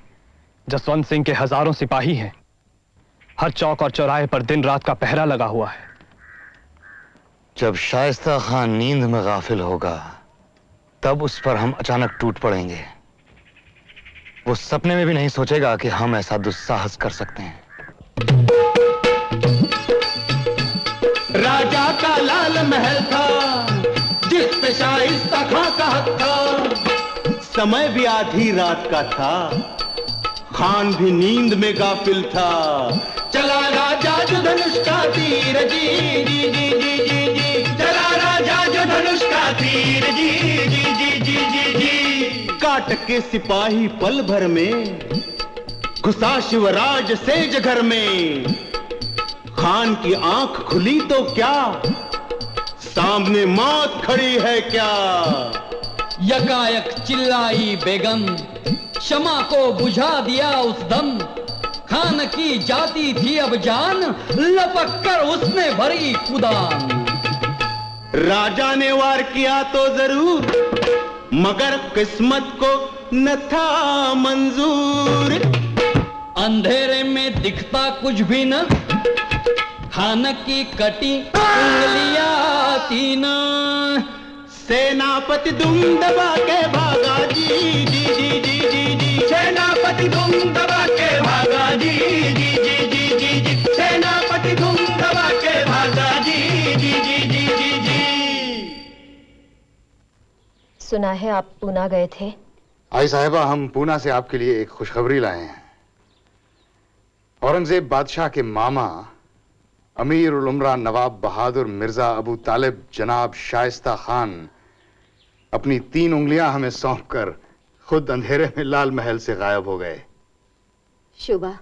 जसवंत सिंह के हज़ारों सिपाही हैं। हर चौक और चौराहे पर दिन रात का पहरा लगा हुआ है। जब शाइस्ता खान नींद में गाफिल होगा तब उस पर हम अचानक टूट पड़ेंगे। वो सपने में भी नहीं सोचेगा कि हम ऐसा दुस्साहस कर सकते हैं। राजा का लाल महल था जिस पे शाइस्ता खां का हक था। समय भी आधी रात का था। खान भी नींद में गाफिल था। चला राजा जो धनुष का तीर, जी जी जी जी जी जी। चला राजा जो धनुष का तीर, जी जी जी जी जी जी। काट के सिपाही पल भर में, घुसा शिवराज सेज घर में। खान की आँख खुली तो क्या? सामने मौत खड़ी है क्या? यकायक चिल्लाई बेगम। क्षमा को बुझा दिया उस दम। खान की जाती थी अब जान लपक कर उसने भरी कुदान। राजा ने वार किया तो ज़रूर मगर किस्मत को न था मंजूर। अंधेरे में दिखता कुछ भी न खान की कटी उंगलियाँ तीन। सेनापति दुम दबा के भागा जी जी जी जी जी जी सेनापति दुम दबा के भागा जी जी जी जी जी जी सेनापति दुम दबा के भागा जी जी जी जी जी जी सुना है आप पूना गए थे आई साहिबा हम पूना से आपके लिए एक खुशखबरी लाए हैं औरंगज़ेब बादशाह के मामा अमीर उल उमरा नवाब बहादुर मिर्ज़ा अबू तालिब जनाब शाइस्ता खान अपनी तीन उंगलियाँ हमें सौंप कर खुद अंधेरे में लाल महल से गायब हो गए। शुभा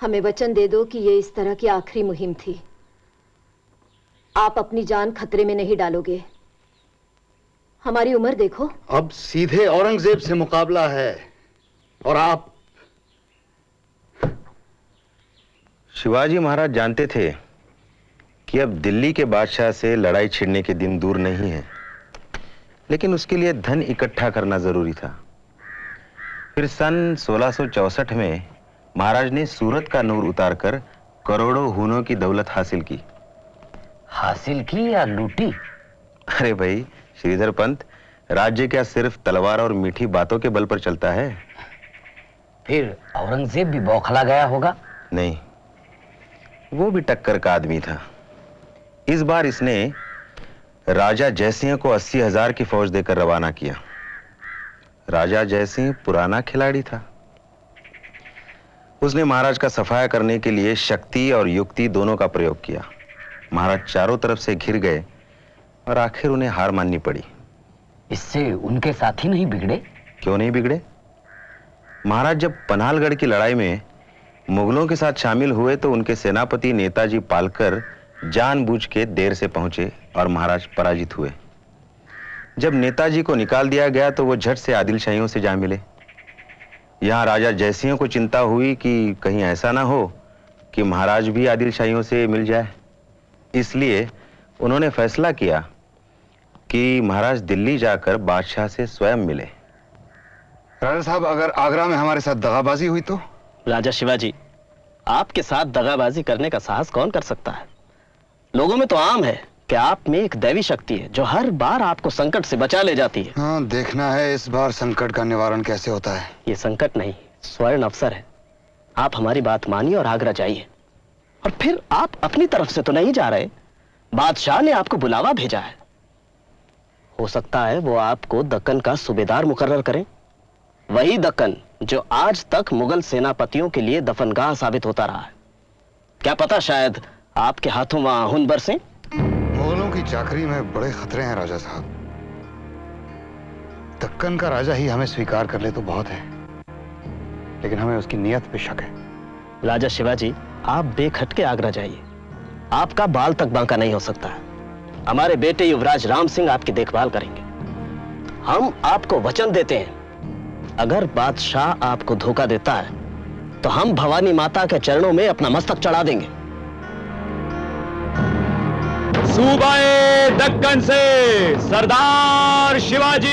हमें वचन दे दो कि ये इस तरह की आखिरी मुहिम थी। आप अपनी जान खतरे में नहीं डालोगे। हमारी उम्र देखो। अब सीधे औरंगज़ेब से मुकाबला है और आप शिवाजी महाराज जानते थे कि अब दिल्ली के बादशाह से लड़ाई छिड़ने के दिन दूर नहीं है। लेकिन उसके लिए धन इकट्ठा करना ज़रूरी था। फिर सन 1664 में महाराज ने सूरत का नूर उतारकर करोड़ों हूनों की दौलत हासिल की। हासिल की या लूटी? अरे भाई श्रीधर पंत राज्य क्या सिर्फ़ तलवार और मीठी बातों के बल पर चलता है? फिर औरंगज़ेब भी बौखला गया होगा? नहीं वो भी टक्कर का आदमी था। इस बार इसने राजा जयसिंह को अस्सी हज़ार की फौज देकर रवाना किया। राजा जयसिंह पुराना खिलाड़ी था। उसने महाराज का सफाया करने के लिए शक्ति और युक्ति दोनों का प्रयोग किया। महाराज चारों तरफ़ से घिर गए और आखिर उन्हें हार माननी पड़ी। इससे उनके साथी नहीं बिगड़े? क्यों नहीं बिगड़े? महाराज जब पनालगढ़ की लड़ाई में मुगलों के साथ शामिल हुए तो उनके सेनापति नेताजी पालकर जानबूझ के देर से पहुँचे और महाराज पराजित हुए। जब नेताजी को निकाल दिया गया तो वो झट से आदिल शाहियों से जा मिले। यहाँ राजा जयसिंह को चिंता हुई कि कहीं ऐसा ना हो कि महाराज भी आदिल शाहियों से मिल जाए। इसलिए उन्होंने फैसला किया कि महाराज दिल्ली जाकर बादशाह से स्वयं मिले। राजा साहब अगर आगरा में हमारे साथ दगाबाजी हुई तो? राजा शिवाजी आपके साथ दगाबाजी करने का साहस कौन कर सकता है? लोगों में तो आम है कि आप में एक दैवी शक्ति है जो हर बार आपको संकट से बचा ले जाती है। हाँ देखना है इस बार संकट का निवारण कैसे होता है। ये संकट नहीं स्वर्ण अवसर है। आप हमारी बात मानिए और आगरा जाइए। और फिर आप अपनी तरफ़ से तो नहीं जा रहे बादशाह ने आपको बुलावा भेजा है। हो सकता है वो आपको दक्कन का सूबेदार मुकर्र करें। वही दक्कन जो आज तक मुगल सेनापतियों के लिए दफनगाह साबित होता रहा है। क्या पता शायद आपके हाथों वहाँ हुन बरसे। मुगलों की चाकरी में बड़े खतरे हैं राजा साहब। दक्कन का राजा ही हमें स्वीकार कर ले तो बहुत है। लेकिन हमें उसकी नियत पे शक है। राजा शिवाजी आप बेखटके आगरा जाइए। आपका बाल तक बांका नहीं हो सकता। हमारे बेटे युवराज राम सिंह आपकी देखभाल करेंगे। हम आपको वचन देते हैं। अगर बादशाह आपको धोखा देता है तो हम भवानी माता के चरणों में अपना मस्तक चढ़ा देंगे। सूबाए दक्कन से सरदार शिवाजी।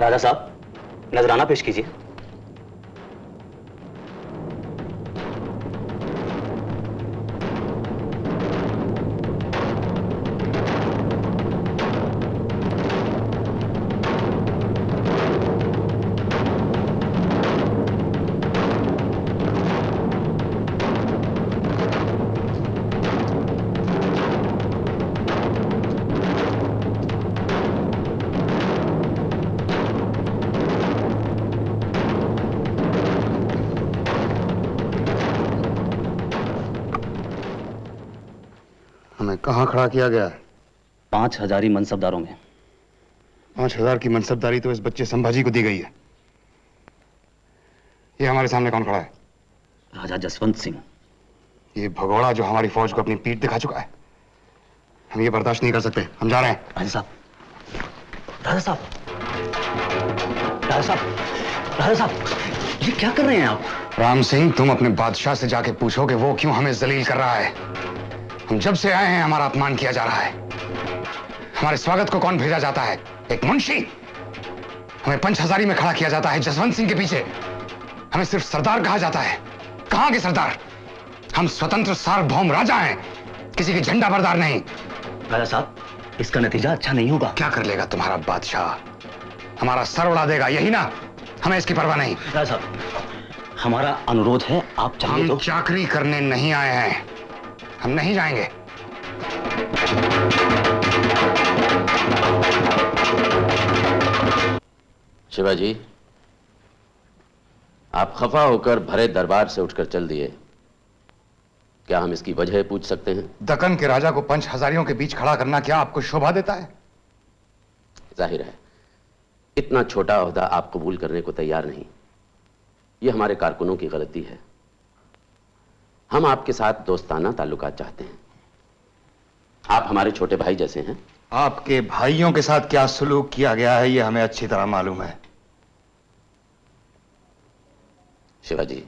राजा साहब नजराना पेश कीजिए। खड़ा किया गया? है पाँच हजारी मनसबदारों में। पाँच हज़ार की मनसबदारी तो इस बच्चे संभाजी को दी गई है। ये हमारे सामने कौन खड़ा है? राजा जसवंत सिंह। ये भगोड़ा जो हमारी फौज को अपनी पीठ दिखा चुका है। हम ये बर्दाश्त नहीं कर सकते। हम जा रहे हैं। राजा साहब। राजा साहब। राजा साहब। राजा साहब ये क्या कर रहे हैं आप? राम सिंह तुम अपने बादशाह से जाके पूछो कि वो क्यों हमें जलील कर रहा है। हम जब से आए हैं हमारा अपमान किया जा रहा है। हमारे स्वागत को कौन भेजा जाता है? एक मुंशी। हमें पंच हजारी में खड़ा किया जाता है जसवंत सिंह के पीछे। हमें सिर्फ़ सरदार कहा जाता है। कहाँ के सरदार? हम स्वतंत्र सार्वभौम राजा हैं। किसी के झंडा बरदार नहीं। राजा साहब इसका नतीजा अच्छा नहीं होगा। क्या कर लेगा तुम्हारा बादशाह? हमारा सर उड़ा देगा यही ना? हमें इसकी परवाह नहीं। राजा साहब हमारा अनुरोध है आप हम तो। चाकरी करने नहीं आए हैं। हम नहीं जाएँगे। शिवाजी आप खफा होकर भरे दरबार से उठकर चल दिए। क्या हम इसकी वजह पूछ सकते हैं? दक्कन के राजा को पंच हजारियों के बीच खड़ा करना क्या आपको शोभा देता है? ज़ाहिर है इतना छोटा अहदा आप कबूल करने को तैयार नहीं। यह हमारे कारकुनों की गलती है। हम आपके साथ दोस्ताना ताल्लुकात चाहते हैं। आप हमारे छोटे भाई जैसे हैं। आपके भाइयों के साथ क्या सुलूक किया गया है यह हमें अच्छी तरह मालूम है। शिवाजी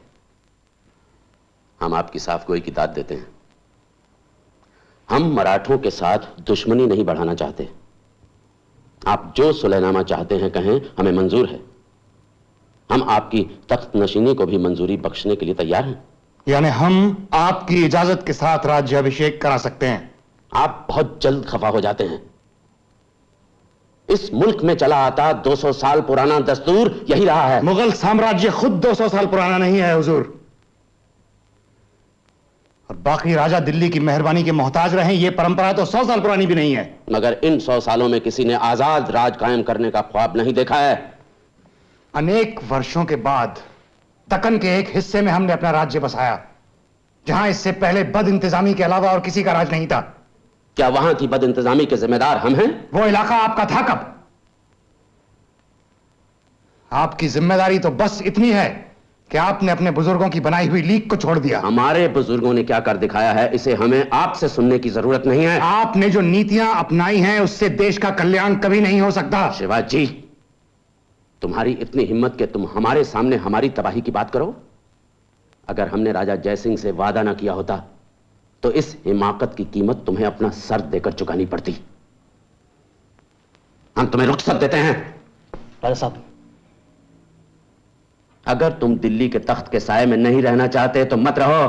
हम आपकी साफ़ गोई की दाद देते हैं। हम मराठों के साथ दुश्मनी नहीं बढ़ाना चाहते। आप जो सुलहनामा चाहते हैं कहें हमें मंजूर है। हम आपकी तख्त नशीनी को भी मंजूरी बख्शने के लिए तैयार हैं। यानी हम आपकी इजाज़त के साथ राज्य अभिषेक करा सकते हैं। आप बहुत जल्द खफा हो जाते हैं। इस मुल्क में चला आता 200 साल पुराना दस्तूर यही रहा है। मुगल साम्राज्य खुद 200 साल पुराना नहीं है हुजूर। और बाकी राजा दिल्ली की मेहरबानी के मोहताज रहे ये परंपरा तो 100 साल पुरानी भी नहीं है। मगर इन सौ सालों में किसी ने आज़ाद राज कायम करने का ख्वाब नहीं देखा है। अनेक वर्षों के बाद दक्कन के एक हिस्से में हमने अपना राज्य बसाया जहाँ इससे पहले बद इंतजामी के अलावा और किसी का राज नहीं था। क्या वहाँ की बद इंतजामी के जिम्मेदार हम हैं? वो इलाका आपका था कब? आपकी ज़िम्मेदारी तो बस इतनी है कि आपने अपने बुज़ुर्गों की बनाई हुई लीक को छोड़ दिया। हमारे बुज़ुर्गों ने क्या कर दिखाया है इसे हमें आपसे सुनने की ज़रूरत नहीं है। आपने जो नीतियाँ अपनाई हैं उससे देश का कल्याण कभी नहीं हो सकता। शिवाजी तुम्हारी इतनी हिम्मत के तुम हमारे सामने हमारी तबाही की बात करो। अगर हमने राजा जयसिंह से वादा ना किया होता तो इस हिमाकत की कीमत तुम्हें अपना सर देकर चुकानी पड़ती। हम तुम्हें रुखसत देते हैं। राजा साहब। अगर तुम दिल्ली के तख्त के साय में नहीं रहना चाहते तो मत रहो।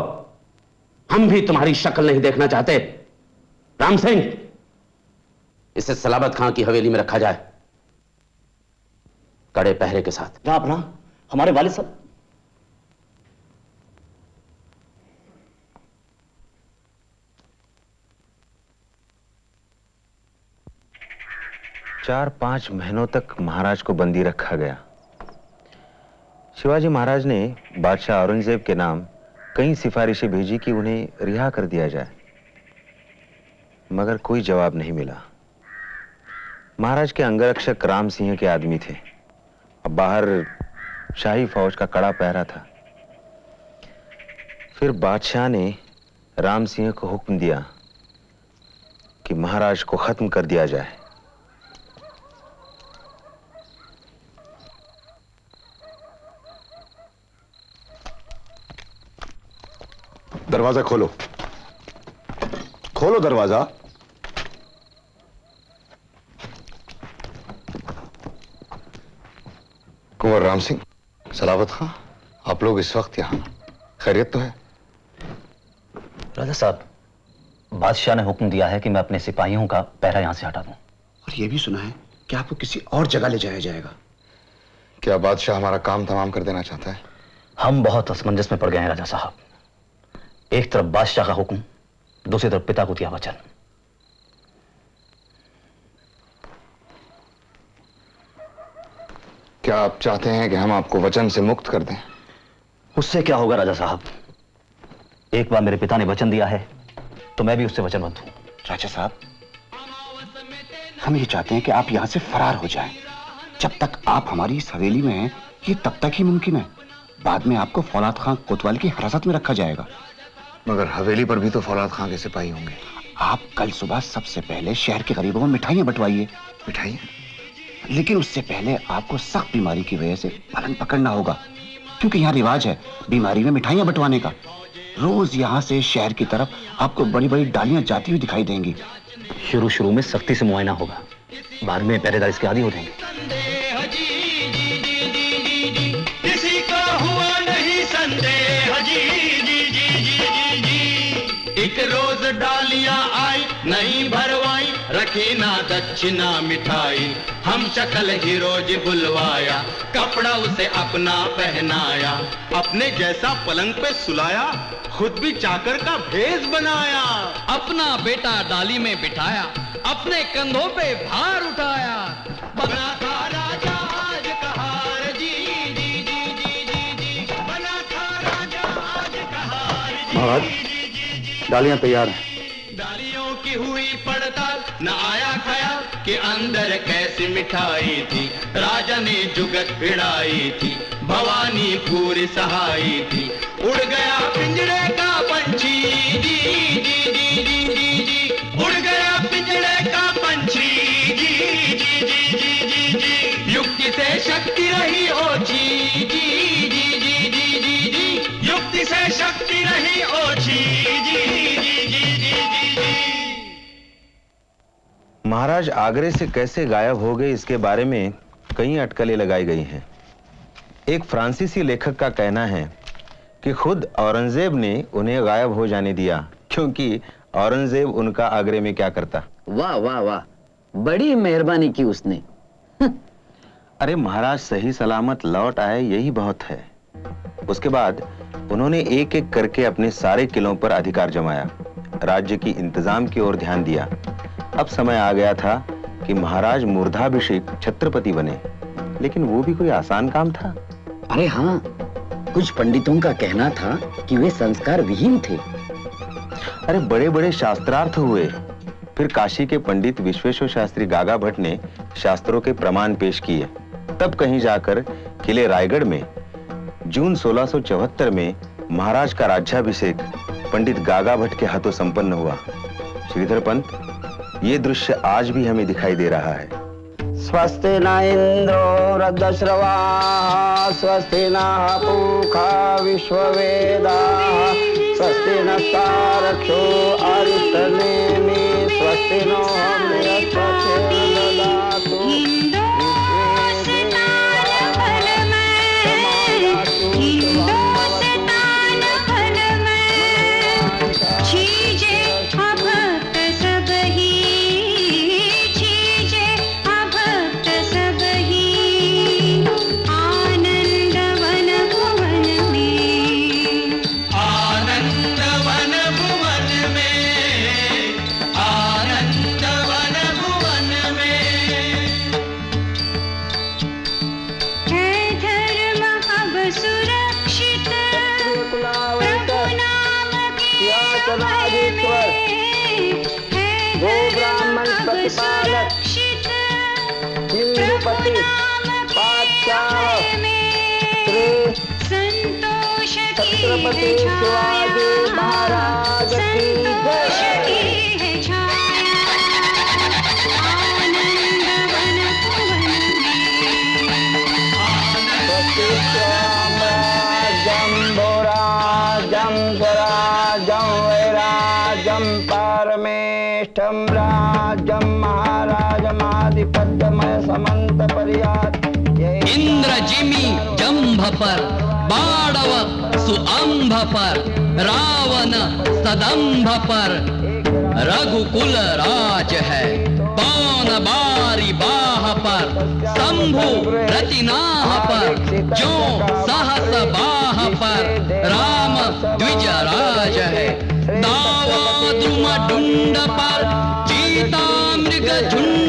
हम भी तुम्हारी शक्ल नहीं देखना चाहते। राम सिंह इसे सलाबत खां की हवेली में रखा जाए। कड़े पहरे के साथ। ना अपना हमारे वाले साहब चार पाँच महीनों तक महाराज को बंदी रखा गया। शिवाजी महाराज ने बादशाह औरंगज़ेब के नाम कई सिफारिशें भेजी कि उन्हें रिहा कर दिया जाए। मगर कोई जवाब नहीं मिला। महाराज के अंगरक्षक राम सिंह के आदमी थे। अब बाहर शाही फौज का कड़ा पहरा था। फिर बादशाह ने राम सिंह को हुक्म दिया कि महाराज को खत्म कर दिया जाए। दरवाज़ा खोलो। खोलो दरवाज़ा। कुंवर राम सिंह सलावत खां आप लोग इस वक्त यहाँ। खैरियत तो है? राजा साहब बादशाह ने हुक्म दिया है कि मैं अपने सिपाहियों का पहरा यहाँ से हटा दूँ। और यह भी सुना है कि आपको किसी और जगह ले जाया जाएगा। क्या बादशाह हमारा काम तमाम कर देना चाहता है? हम बहुत असमंजस में पड़ गए हैं राजा साहब। एक तरफ़ बादशाह का हुक्म दूसरी तरफ़ पिता को दिया वचन क्या आप चाहते हैं कि हम आपको वचन से मुक्त कर दें? उससे क्या होगा राजा साहब? एक बार मेरे पिता ने वचन दिया है तो मैं भी उससे वचनबद्ध हूँ। राजा साहब हम ये चाहते हैं कि आप यहाँ से फरार हो जाएँ। जब तक आप हमारी इस हवेली में हैं ये तब तक ही मुमकिन है। बाद में आपको फौलाद खां कोतवाल की हिरासत में रखा जाएगा। मगर हवेली पर भी तो फौलाद खां के सिपाही होंगे। आप कल सुबह सबसे पहले शहर के गरीबों में मिठाइयाँ बंटवाइए। मिठाई लेकिन उससे पहले आपको सख्त बीमारी की वजह से पलन पकड़ना होगा। क्योंकि यहाँ रिवाज है बीमारी में मिठाइयाँ बंटवाने का। रोज यहाँ से शहर की तरफ़ आपको बड़ी बड़ी डालियाँ जाती हुई दिखाई देंगी। शुरू शुरू में सख्ती से मुआयना होगा। बाद में पहरेदार इसके आदि हो जाएँगे। ना दक्षिणा मिठाई हम शक्ल ही रोज बुलवाया कपड़ा उसे अपना पहनाया अपने जैसा पलंग पे सुलाया खुद भी चाकर का भेज बनाया अपना बेटा डाली में बिठाया अपने कंधों पे भार उठाया। बना था राजा आज कहार जी जी जी जी जी जी बना था राजा आज कहार जी महाराज डालियाँ तैयार हैं। डालियों की हुई पड़ताल न आया खाया कि अंदर कैसी मिठाई थी। राजा ने जुगत पिड़ाई थी, भवानी पूरी सहाई थी। उड़ गया पिंजरे का पंछी दी दी महाराज आगरे से कैसे गायब हो गए इसके बारे में कई अटकलें लगाई गई हैं। एक फ्रांसीसी लेखक का कहना है कि खुद औरंगज़ेब ने उन्हें गायब हो जाने दिया क्योंकि औरंगज़ेब उनका आगरे में क्या करता। वाह वाह वाह बड़ी मेहरबानी की उसने। अरे महाराज सही सलामत लौट आए यही बहुत है। उसके बाद उन्होंने एक एक करके अपने सारे किलों पर अधिकार जमाया राज्य की इंतज़ाम की ओर ध्यान दिया। अब समय आ गया था कि महाराज मूर्धाभिषेक छत्रपति बने। लेकिन वो भी कोई आसान काम था। अरे हाँ कुछ पंडितों का कहना था कि वे संस्कार विहीन थे। अरे बड़े बड़े शास्त्रार्थ हुए। फिर काशी के पंडित विश्वेश्वर शास्त्री गागा भट्ट ने शास्त्रों के प्रमाण पेश किए। तब कहीं जाकर किले रायगढ़ में जून 1674 में महाराज का राज्याभिषेक पंडित गागा भट्ट के हाथों संपन्न हुआ। श्रीधर पंत ये दृश्य आज भी हमें दिखाई दे रहा है। स्वस्ति न इंद्रो रद्रवा स्वस्ति न पूखा विश्ववेदा, स्वस्ति न तारक्षो अरिष्टनेमि की है सुअंभ पर रावण सदंभ पर रघुकुल राज है पौन बारी बाह पर, शंभु रतिनाह पर जो सहस बाह पर, राम द्विज राज है। दावा द्रुम डुंड पर चीता मृग झुंड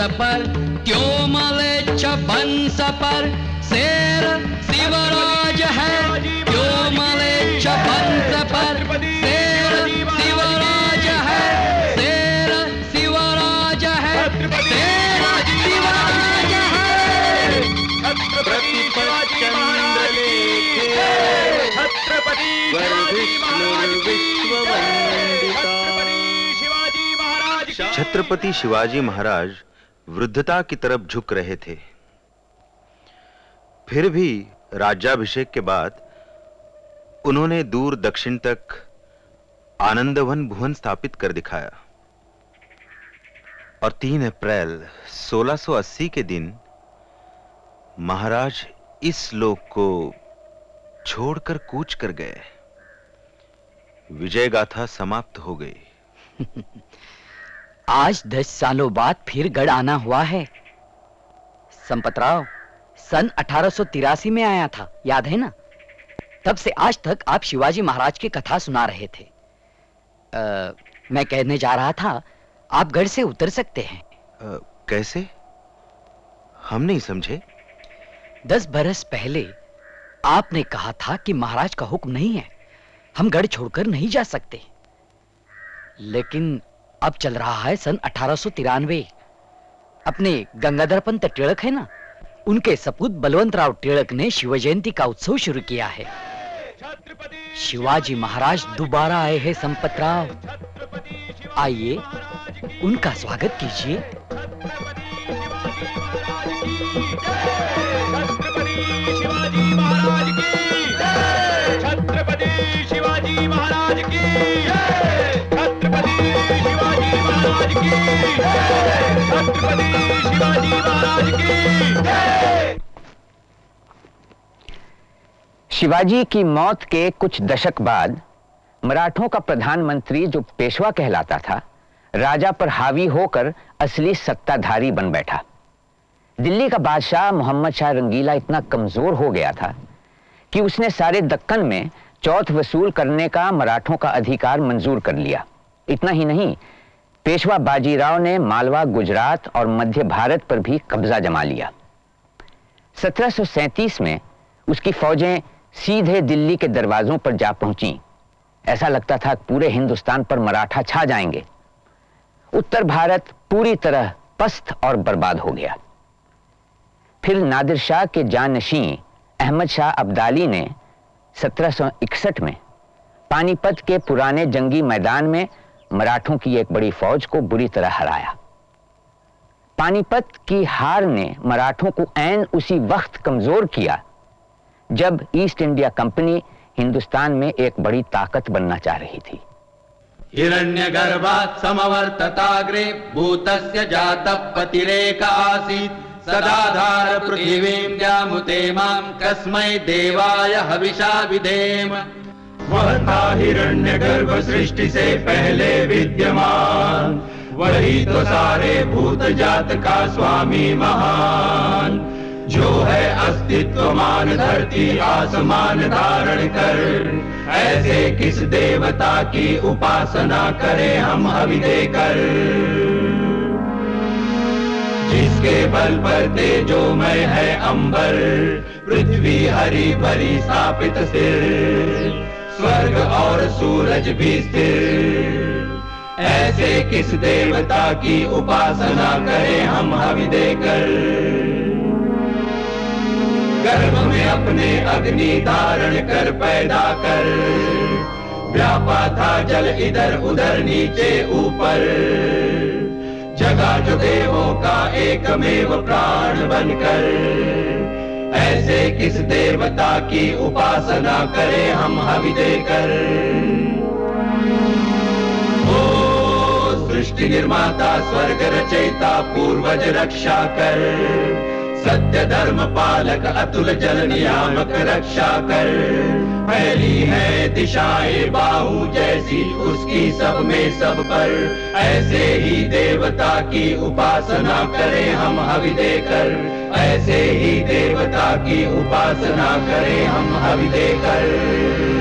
कंस पर त्योमले बंस पर शेर शिवराज है त्योमले बंस पर शेर शिवराज है शेर शिवराज है शेर शिवराज है छत्रपति शिवाजी महाराज वृद्धता की तरफ़ झुक रहे थे। फिर भी राज्याभिषेक के बाद उन्होंने दूर दक्षिण तक आनंदवन भुवन स्थापित कर दिखाया। और 3 अप्रैल 1680 के दिन महाराज इस लोक को छोड़कर कूच कर गए। विजय गाथा समाप्त हो गई। आज दस सालों बाद फिर गढ़ आना हुआ है। संपतराव सन अठारह में आया था याद है ना? तब से आज तक आप शिवाजी महाराज की कथा सुना रहे थे। आ, मैं कहने जा रहा था आप गढ़ से उतर सकते हैं। अ, कैसे? हम नहीं समझे। दस बरस पहले आपने कहा था कि महाराज का हुक्म नहीं है। हम गढ़ छोड़कर नहीं जा सकते। लेकिन अब चल रहा है सन अठारह अपने गंगाधर पंत टिळक है ना? उनके सपूत बलवंत राव टिळक ने शिव जयंती का उत्सव शुरू किया है। शिवाजी महाराज दोबारा आए हैं संपत राव आइए, उनका स्वागत कीजिए। शिवाजी महाराज की छत्रपति शिवाजी महाराज की छत्रपति शिवाजी महाराज की शिवाजी की मौत के कुछ दशक बाद मराठों का प्रधानमंत्री जो पेशवा कहलाता था, राजा पर हावी होकर असली सत्ताधारी बन बैठा। दिल्ली का बादशाह मोहम्मद शाह रंगीला इतना कमज़ोर हो गया था कि उसने सारे दक्कन में चौथ वसूल करने का मराठों का अधिकार मंजूर कर लिया। इतना ही नहीं पेशवा बाजीराव ने मालवा, गुजरात और मध्य भारत पर भी कब्जा जमा लिया। 1737 में उसकी फौजें सीधे दिल्ली के दरवाजों पर जा पहुँची। ऐसा लगता था पूरे हिंदुस्तान पर मराठा छा जाएँगे। उत्तर भारत पूरी तरह पस्त और बर्बाद हो गया। फिर नादिर शाह के जानशी अहमद शाह अब्दाली ने 1761 में पानीपत के पुराने जंगी मैदान में मराठों की एक बड़ी फौज को बुरी तरह हराया। पानीपत की हार ने मराठों को ऐन उसी वक्त कमज़ोर किया, जब ईस्ट इंडिया कंपनी हिंदुस्तान में एक बड़ी ताकत बनना चाह रही थी। हिरण्यगर्भात् समवर्तताग्रे भूतस्य जातः पतिरेक आसीत्, सदाधार पृथिवीं द्यामुते माँ कस्मै देवाय हविषा विधेम। वह था हिरण्य गर्भ सृष्टि से पहले विद्यमान। वही तो सारे भूत जात का स्वामी महान। जो है अस्तित्वमान धरती आसमान धारण कर। ऐसे किस देवता की उपासना करें हम हवि देकर? जिसके बल पर तेजोमय है अंबर, पृथ्वी हरी भरी स्थापित स्थिर स्वर्ग और सूरज भी स्थिर। ऐसे किस देवता की उपासना करें हम हवि देकर? गर्भ में अपने अग्नि धारण कर पैदा कर। व्यापा था जल इधर उधर नीचे ऊपर। जगा जो देवों का एकमेव प्राण बनकर। ऐसे किस देवता की उपासना करें हम हवि देकर? ओ सृष्टि निर्माता, स्वर्ग रचयिता, पूर्वज रक्षा कर। सत्य धर्म पालक, अतुल जल नियामक रक्षा कर। फैली है दिशाएँ बाहु जैसी, उसकी सब में सब पर। ऐसे ही देवता की उपासना करें हम हवि देकर। ऐसे ही देवता की उपासना करें हम अभिदेकर देकर